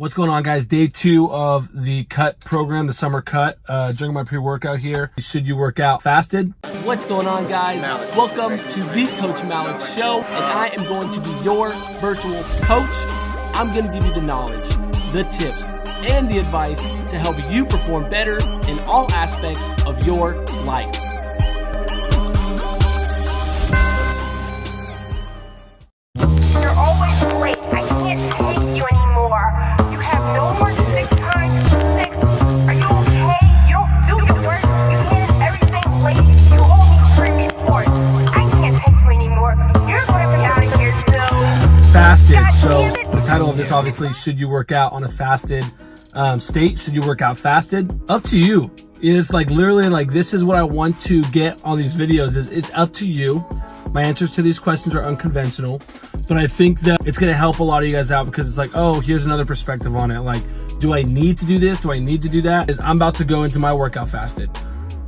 What's going on guys? Day two of the cut program, the summer cut. Uh, during my pre-workout here, should you work out fasted? What's going on guys? Welcome to the Coach Malik Show and I am going to be your virtual coach. I'm going to give you the knowledge, the tips, and the advice to help you perform better in all aspects of your life. It. the title of this obviously, should you work out on a fasted um, state? Should you work out fasted? Up to you. It's like literally like this is what I want to get on these videos is it's up to you. My answers to these questions are unconventional, but I think that it's gonna help a lot of you guys out because it's like, oh, here's another perspective on it. Like, do I need to do this? Do I need to do that? Is I'm about to go into my workout fasted.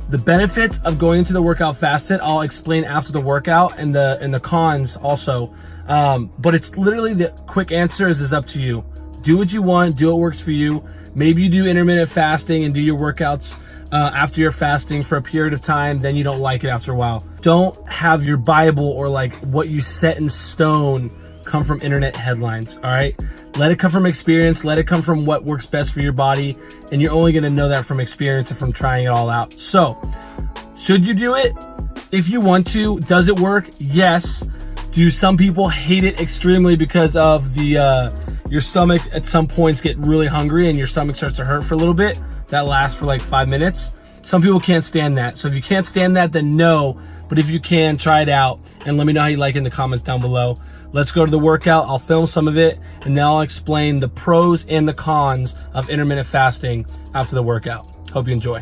The benefits of going into the workout fasted, I'll explain after the workout and the and the cons also. Um, but it's literally the quick answer is, is up to you. Do what you want, do what works for you. Maybe you do intermittent fasting and do your workouts uh, after you're fasting for a period of time, then you don't like it after a while. Don't have your Bible or like what you set in stone come from internet headlines, all right? Let it come from experience, let it come from what works best for your body, and you're only gonna know that from experience and from trying it all out. So, should you do it? If you want to, does it work? Yes. Do some people hate it extremely because of the uh, your stomach at some points get really hungry and your stomach starts to hurt for a little bit? That lasts for like five minutes. Some people can't stand that. So if you can't stand that, then no. But if you can, try it out and let me know how you like it in the comments down below. Let's go to the workout. I'll film some of it and then I'll explain the pros and the cons of intermittent fasting after the workout. Hope you enjoy.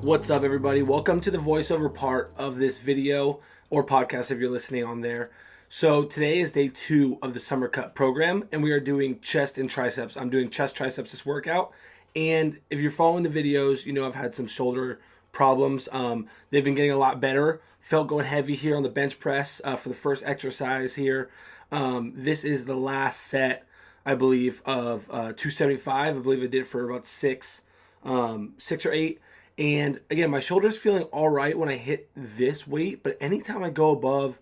What's up, everybody? Welcome to the voiceover part of this video or podcast if you're listening on there. So, today is day two of the summer cut program, and we are doing chest and triceps. I'm doing chest triceps this workout. And if you're following the videos, you know I've had some shoulder problems. Um, they've been getting a lot better. Felt going heavy here on the bench press uh, for the first exercise here. Um, this is the last set, I believe, of uh, 275. I believe I did it for about six, um, six or eight. And again, my shoulder's feeling all right when I hit this weight, but anytime I go above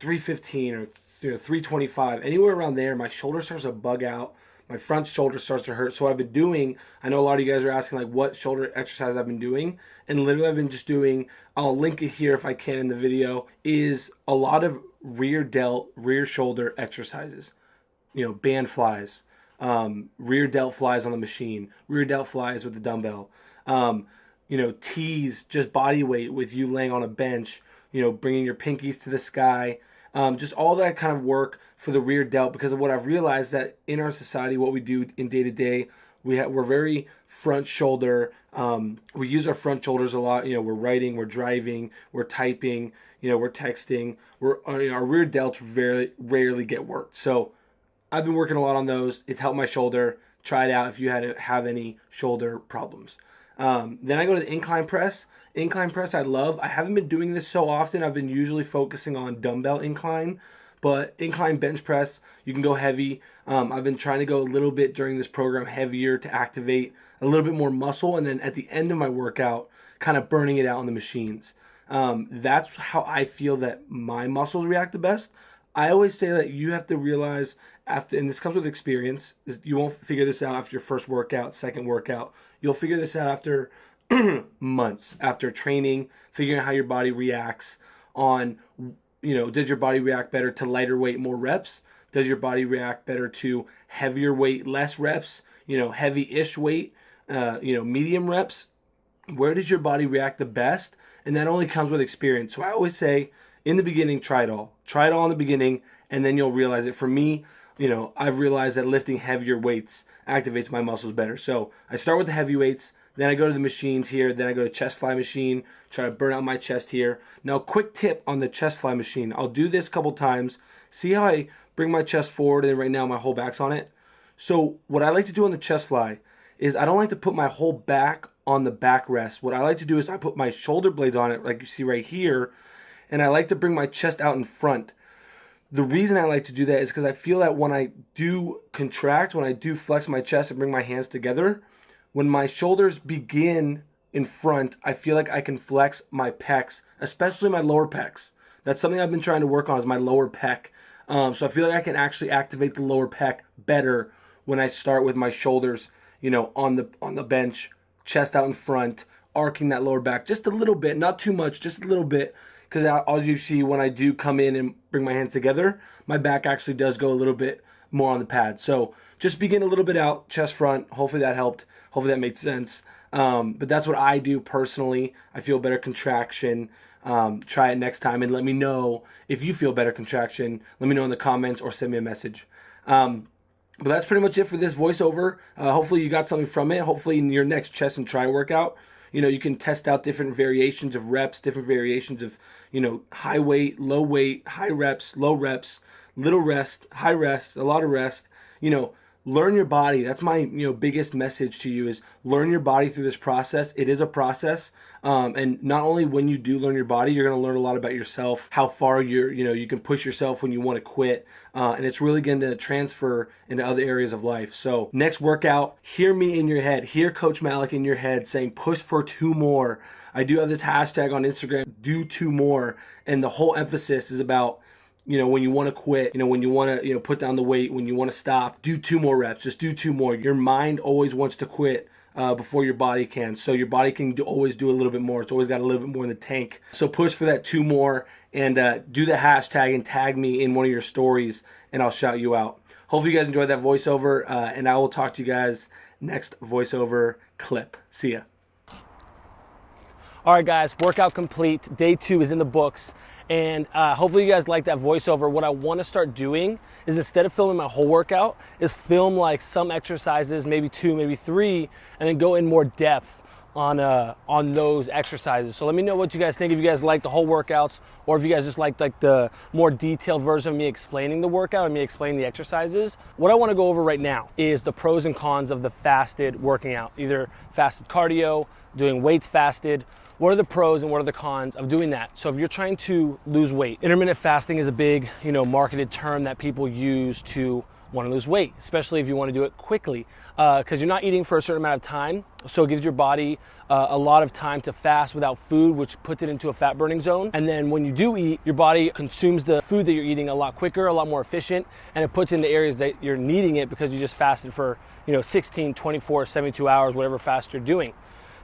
315 or you know, 325, anywhere around there, my shoulder starts to bug out. My front shoulder starts to hurt. So I've been doing, I know a lot of you guys are asking like what shoulder exercise I've been doing. And literally I've been just doing, I'll link it here if I can in the video, is a lot of rear delt, rear shoulder exercises. You know, band flies, um, rear delt flies on the machine, rear delt flies with the dumbbell. Um, you know, tees, just body weight with you laying on a bench, you know, bringing your pinkies to the sky, um, just all that kind of work for the rear delt because of what I've realized that in our society, what we do in day to day, we have, we're very front shoulder. Um, we use our front shoulders a lot. You know, we're writing, we're driving, we're typing, you know, we're texting. We're uh, you know, our rear delts very rarely get worked. So I've been working a lot on those. It's helped my shoulder. Try it out if you had have any shoulder problems. Um, then I go to the incline press. Incline press I love. I haven't been doing this so often. I've been usually focusing on dumbbell incline, but incline bench press you can go heavy. Um, I've been trying to go a little bit during this program heavier to activate a little bit more muscle, and then at the end of my workout, kind of burning it out on the machines. Um, that's how I feel that my muscles react the best. I always say that you have to realize after, and this comes with experience. You won't figure this out after your first workout, second workout. You'll figure this out after months, after training, figuring out how your body reacts on, you know, does your body react better to lighter weight, more reps? Does your body react better to heavier weight, less reps? You know, heavy-ish weight, uh, you know, medium reps? where does your body react the best and that only comes with experience so i always say in the beginning try it all try it all in the beginning and then you'll realize it for me you know i've realized that lifting heavier weights activates my muscles better. So i start with the heavy weights then i go to the machines here then i go to chest fly machine try to burn out my chest here. Now quick tip on the chest fly machine. I'll do this a couple times see how i bring my chest forward and right now my whole back's on it. So what I like to do on the chest fly is I don't like to put my whole back on the backrest. What I like to do is I put my shoulder blades on it, like you see right here, and I like to bring my chest out in front the reason I like to do that is because I feel that when I do contract, when I do flex my chest and bring my hands together, when my shoulders begin in front, I feel like I can flex my pecs, especially my lower pecs. That's something I've been trying to work on is my lower pec. Um, so I feel like I can actually activate the lower pec better when I start with my shoulders, you know, on the on the bench, chest out in front, arcing that lower back just a little bit, not too much, just a little bit. Because as you see, when I do come in and bring my hands together, my back actually does go a little bit more on the pad. So just begin a little bit out, chest front. Hopefully that helped. Hopefully that made sense. Um, but that's what I do personally. I feel better contraction. Um, try it next time and let me know if you feel better contraction. Let me know in the comments or send me a message. Um, but that's pretty much it for this voiceover. Uh, hopefully you got something from it. Hopefully in your next chest and tri workout, you know, you can test out different variations of reps, different variations of, you know, high weight, low weight, high reps, low reps, little rest, high rest, a lot of rest, you know, learn your body. That's my you know biggest message to you is learn your body through this process. It is a process. Um, and not only when you do learn your body you're going to learn a lot about yourself how far you're you know you can push yourself when you want to quit. Uh, and it's really going to transfer into other areas of life. So next workout hear me in your head. Hear coach malik in your head saying push for two more. I do have this hashtag on instagram do two more. And the whole emphasis is about you know, when you want to quit, you know, when you want to, you know, put down the weight, when you want to stop, do two more reps. Just do two more. Your mind always wants to quit uh, before your body can. So your body can do, always do a little bit more. It's always got a little bit more in the tank. So push for that two more and uh, do the hashtag and tag me in one of your stories and I'll shout you out. Hopefully you guys enjoyed that voiceover uh, and I will talk to you guys next voiceover clip. See ya. All right, guys, workout complete. Day two is in the books. And uh, hopefully you guys like that voiceover. What I want to start doing is instead of filming my whole workout, is film like some exercises, maybe two, maybe three, and then go in more depth on uh, on those exercises. So let me know what you guys think. If you guys like the whole workouts, or if you guys just like like the more detailed version of me explaining the workout and me explaining the exercises. What I want to go over right now is the pros and cons of the fasted working out, either fasted cardio, doing weights fasted, what are the pros and what are the cons of doing that? So if you're trying to lose weight, intermittent fasting is a big, you know, marketed term that people use to want to lose weight, especially if you want to do it quickly, because uh, you're not eating for a certain amount of time. So it gives your body uh, a lot of time to fast without food, which puts it into a fat burning zone. And then when you do eat, your body consumes the food that you're eating a lot quicker, a lot more efficient, and it puts in the areas that you're needing it because you just fasted for, you know, 16, 24, 72 hours, whatever fast you're doing.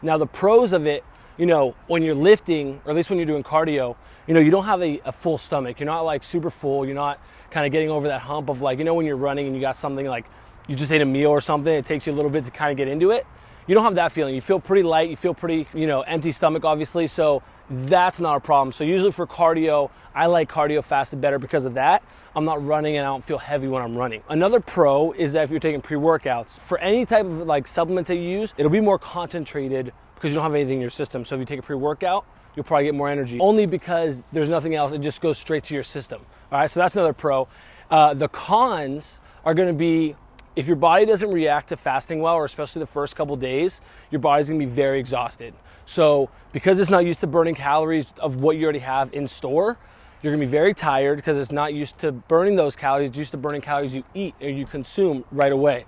Now the pros of it you know, when you're lifting, or at least when you're doing cardio, you know, you don't have a, a full stomach. You're not like super full. You're not kind of getting over that hump of like, you know, when you're running and you got something like you just ate a meal or something, it takes you a little bit to kind of get into it. You don't have that feeling. You feel pretty light. You feel pretty, you know, empty stomach, obviously. So that's not a problem. So usually for cardio, I like cardio fasted better because of that. I'm not running and I don't feel heavy when I'm running. Another pro is that if you're taking pre-workouts, for any type of like supplements that you use, it'll be more concentrated because you don't have anything in your system. So if you take a pre-workout, you'll probably get more energy. Only because there's nothing else, it just goes straight to your system. All right, so that's another pro. Uh, the cons are gonna be if your body doesn't react to fasting well, or especially the first couple days, your body's gonna be very exhausted. So because it's not used to burning calories of what you already have in store, you're gonna be very tired because it's not used to burning those calories, it's used to burning calories you eat or you consume right away.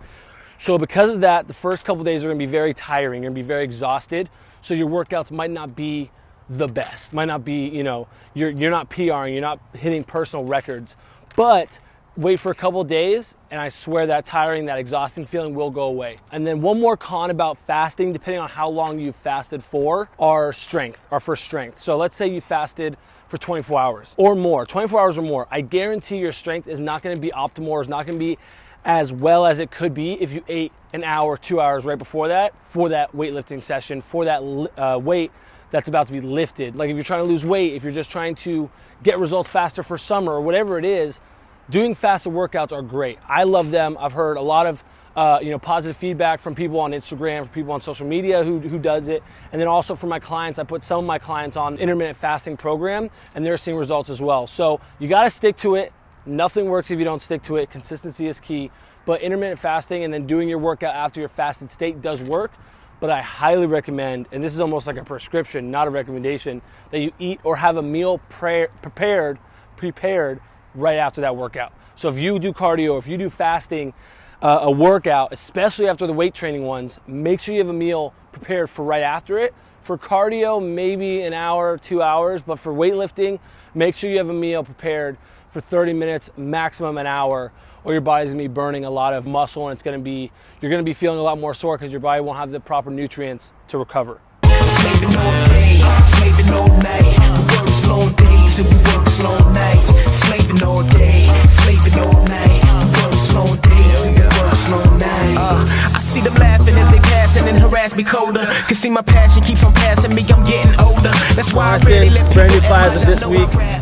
So because of that, the first couple days are gonna be very tiring, you're gonna be very exhausted. So your workouts might not be the best, might not be, you know, you're, you're not PRing, you're not hitting personal records, but wait for a couple days and I swear that tiring, that exhausting feeling will go away. And then one more con about fasting, depending on how long you've fasted for, are strength, are for strength. So let's say you fasted for 24 hours or more, 24 hours or more. I guarantee your strength is not gonna be optimal is not gonna be as well as it could be if you ate an hour, two hours right before that for that weightlifting session, for that uh, weight that's about to be lifted. Like if you're trying to lose weight, if you're just trying to get results faster for summer or whatever it is, doing faster workouts are great. I love them. I've heard a lot of uh, you know positive feedback from people on Instagram, from people on social media who, who does it, and then also from my clients. I put some of my clients on intermittent fasting program, and they're seeing results as well. So you got to stick to it. Nothing works if you don't stick to it. Consistency is key. But intermittent fasting and then doing your workout after your fasted state does work. But I highly recommend, and this is almost like a prescription, not a recommendation, that you eat or have a meal pre- prepared, prepared right after that workout. So if you do cardio, if you do fasting, uh, a workout, especially after the weight training ones, make sure you have a meal prepared for right after it. For cardio, maybe an hour, two hours, but for weightlifting, make sure you have a meal prepared for 30 minutes, maximum an hour, or your body's gonna be burning a lot of muscle and it's gonna be, you're gonna be feeling a lot more sore because your body won't have the proper nutrients to recover. Slaving all day, slaving all night. We work long days and we work long nights. Slaving all day, slaving all night. We work long days and we work long nights. Uh, I see them laughing as they passing and harass me colder. Cause see my passion keeps on passing me. I'm getting older. That's why I really let people this week.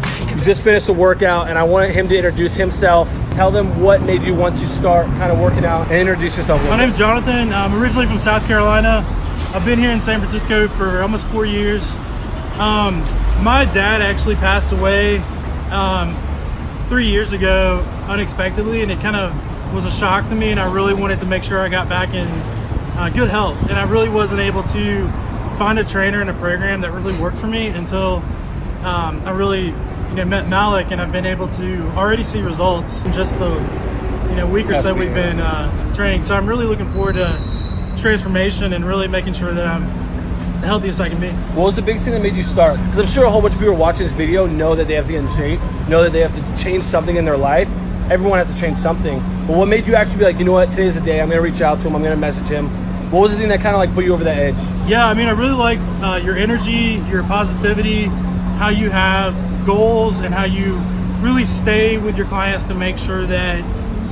Just finished the workout and I wanted him to introduce himself. Tell them what made you want to start kind of working out and introduce yourself. My name's Jonathan. I'm originally from South Carolina. I've been here in San Francisco for almost four years. Um, my dad actually passed away um, three years ago unexpectedly, and it kind of was a shock to me. And I really wanted to make sure I got back in uh, good health. And I really wasn't able to find a trainer and a program that really worked for me until um, I really you know met Malik, and I've been able to already see results in just the you know week or so we've been uh, training. So I'm really looking forward to transformation and really making sure that I'm the healthiest I can be. What was the biggest thing that made you start? Because I'm sure a whole bunch of people watching this video know that they have to get in shape, know that they have to change something in their life. Everyone has to change something. But what made you actually be like, you know what, today's the day, I'm gonna reach out to him, I'm gonna message him. What was the thing that kind of like put you over the edge? Yeah, I mean, I really like uh, your energy, your positivity, how you have goals, and how you really stay with your clients to make sure that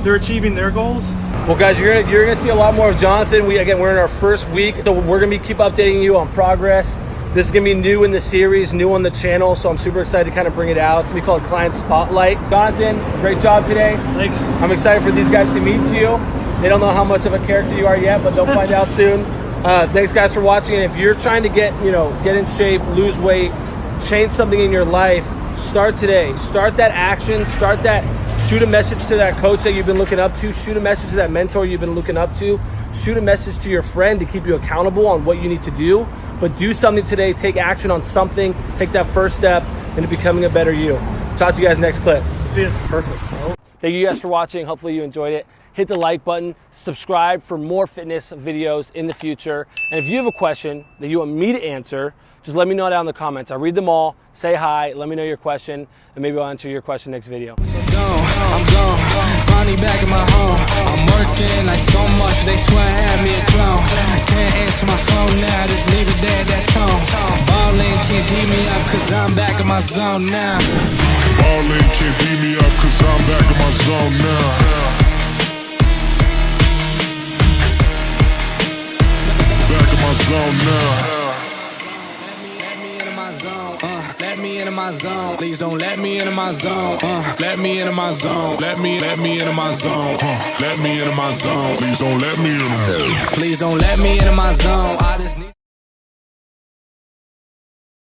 they're achieving their goals. Well, guys, you're gonna, you're gonna see a lot more of Jonathan. We again, we're in our first week, so we're gonna be keep updating you on progress. This is gonna be new in the series, new on the channel, so I'm super excited to kind of bring it out. It's gonna be called Client Spotlight. Jonathan, great job today. Thanks. I'm excited for these guys to meet you. They don't know how much of a character you are yet, but they'll find out soon. Uh, thanks, guys, for watching. And if you're trying to get, you know, get in shape, lose weight, change something in your life, start today. Start that action. Start that. Shoot a message to that coach that you've been looking up to. Shoot a message to that mentor you've been looking up to. Shoot a message to your friend to keep you accountable on what you need to do. But do something today. Take action on something. Take that first step into becoming a better you. Talk to you guys next clip. See you. Perfect. Thank you guys for watching. Hopefully you enjoyed it. Hit the like button, subscribe for more fitness videos in the future. And if you have a question that you want me to answer, just let me know down in the comments. I read them all. Say hi, let me know your question, and maybe I'll answer your question next video. I'm gone. Finally back in my home. I'm working like so much, they swear I had me a clone. Can't answer my phone now, just leave it there, that tone. Ballin' can't beat me up, cause I'm back in my zone now. Ballin' can't beat me up cause I'm back my zone. Please don't let me into my zone, uh, let me into my zone. Let me, let me into my zone. Uh, let me into my zone. Please don't let me in. Please don't let me into my zone. I just need